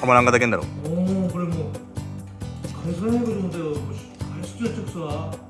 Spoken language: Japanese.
たまらんかだけんだろ。おおこれもう会社内とでもだよ。会社中で直くさ。